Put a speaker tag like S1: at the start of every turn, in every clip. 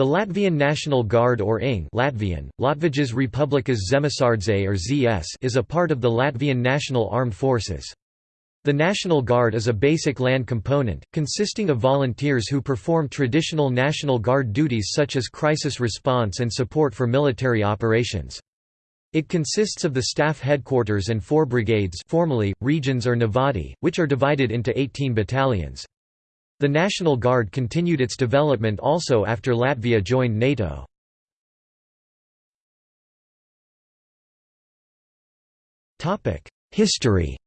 S1: The Latvian National Guard or ING Latvian, Latvijas Republikas Zemessardze or ZS is a part of the Latvian National Armed Forces. The National Guard is a basic land component, consisting of volunteers who perform traditional National Guard duties such as crisis response and support for military operations. It consists of the staff headquarters and four brigades formally, regions or navadi, which are divided into 18 battalions. The National Guard continued its development also after Latvia joined NATO. History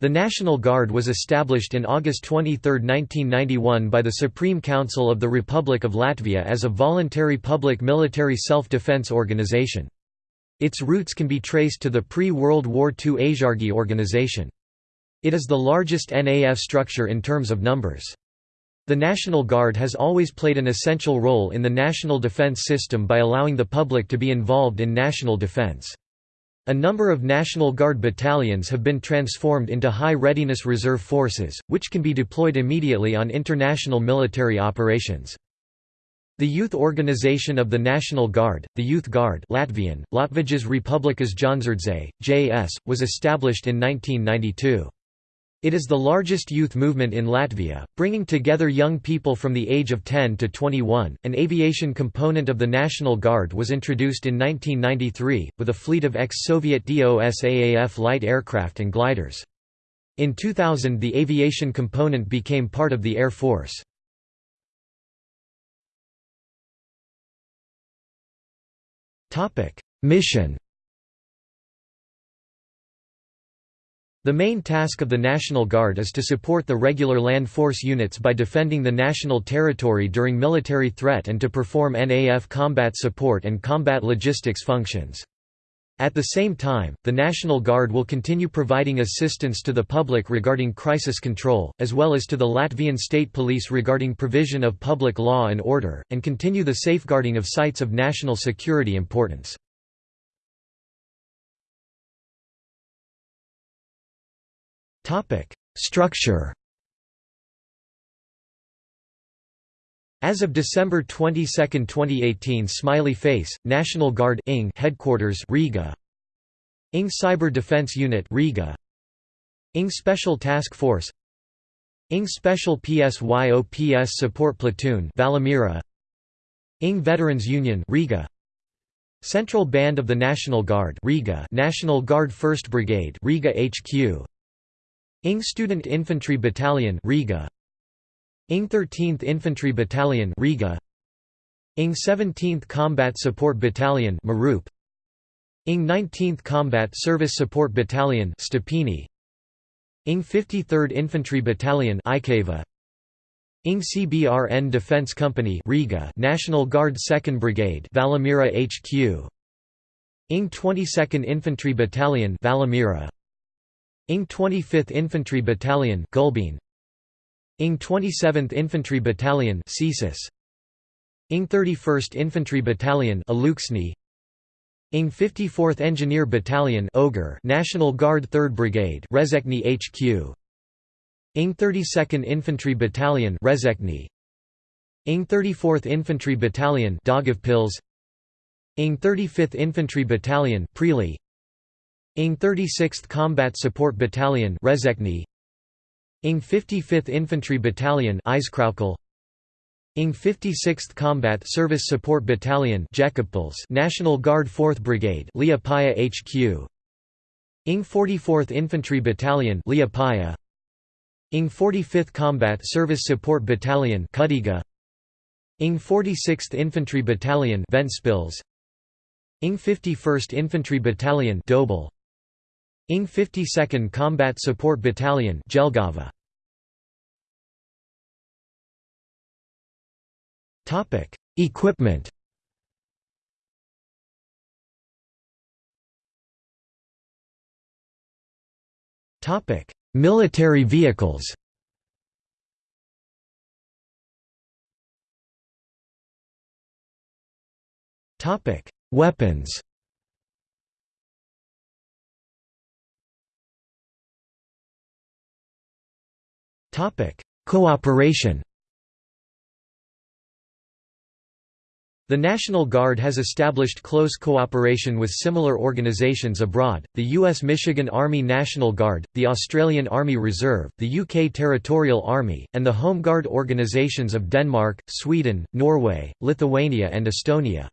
S1: The National Guard was established in August 23, 1991 by the Supreme Council of the Republic of Latvia as a voluntary public military self-defense organization. Its roots can be traced to the pre-World War II Aizsargi organization. It is the largest NAF structure in terms of numbers. The National Guard has always played an essential role in the national defense system by allowing the public to be involved in national defense. A number of National Guard battalions have been transformed into high readiness reserve forces, which can be deployed immediately on international military operations. The youth organization of the National Guard, the Youth Guard Latvian, Latvijas Republikas Jaunsardze, JS, was established in 1992. It is the largest youth movement in Latvia, bringing together young people from the age of 10 to 21. An aviation component of the National Guard was introduced in 1993, with a fleet of ex Soviet DOSAAF light aircraft and gliders. In 2000, the aviation component became part of the Air Force. Mission The main task of the National Guard is to support the regular land force units by defending the national territory during military threat and to perform NAF combat support and combat logistics functions. At the same time, the National Guard will continue providing assistance to the public regarding crisis control, as well as to the Latvian State Police regarding provision of public law and order, and continue the safeguarding of sites of national security importance. Topic: Structure. As of December 22, 2018, Smiley Face National Guard ING headquarters Riga. ING Cyber Defense Unit Riga. ING Special Task Force. ING Special PSYOPS Support Platoon Valmiera. ING Veterans Union Riga. Central Band of the National Guard Riga National Guard 1st Brigade Riga HQ ING Student Infantry Battalion Riga. ING 13th Infantry Battalion Riga. ING 17th Combat Support Battalion Marup ING 19th Combat Service Support Battalion Stepini. ING 53rd Infantry Battalion Iecava ING CBRN Defense Company Riga National Guard 2nd Brigade Valmiera HQ ING 22nd Infantry Battalion Valmiera ING 25th Infantry Battalion Gulbene ING 27th Infantry Battalion Cesis. ING 31st Infantry Battalion Alūksne ING 54th Engineer Battalion Ogre National Guard 3rd Brigade Rezekne HQ ING 32nd Infantry Battalion Rezekne ING 34th Infantry Battalion Daugavpils ING 35th Infantry Battalion Preiļi ING 36th Combat Support Battalion Rezekne ING 55th Infantry Battalion ING 56th Combat Service Support Battalion National Guard 4th Brigade Liepāja HQ ING 44th Infantry Battalion Liepāja ING 45th Combat Service Support Battalion Kuldīga ING 46th Infantry Battalion Ventspils. ING 51st Infantry Battalion Dobele ING 52nd Combat Support Battalion Jelgava. Topic: Equipment. Topic: Military vehicles. Topic: Weapons. Topic: Cooperation. The National Guard has established close cooperation with similar organizations abroad, the U.S. Michigan Army National Guard, the Australian Army Reserve, the UK Territorial Army, and the Home Guard organizations of Denmark, Sweden, Norway, Lithuania and Estonia.